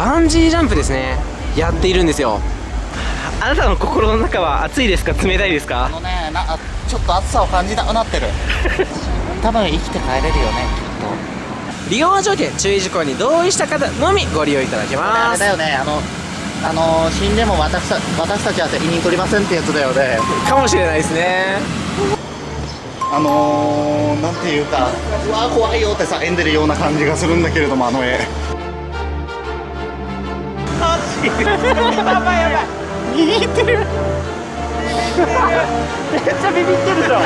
バンジージャンプですね。やっているんですよ。あなたの心の中は暑いですか？冷たいですか？あのねなちょっと暑さを感じなくなってる。多分生きて帰れるよねきっと。利用条件注意事項に同意した方のみご利用いただけあます。れだよね。あのあの死んでも私た私たちは責任取りませんってやつだよね。かもしれないですね。あのー、なんていうかうわー怖いよって叫んでるような感じがするんだけれどもあの絵。やばいやばいビビってるめっちゃビビってるじゃん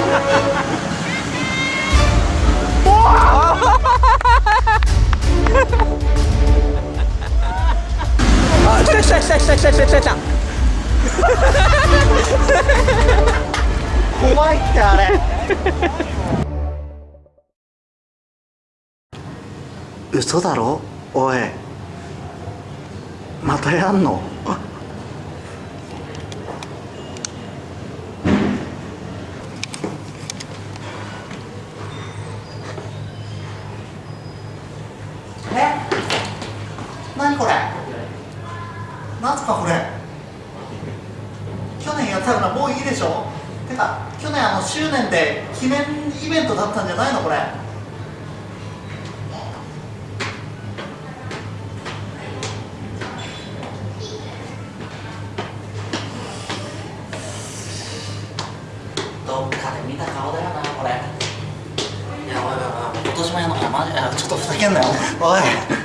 あ来た来た来た来た来た来た来た来た怖いってあれ嘘だろ？おい。またやんの？何これ？なんすかこれ？去年やったよなもういいでしょ？てか去年あの周年で記念イベントだったんじゃないのこれ？島屋のあマちょっとふざけんなよ。おい。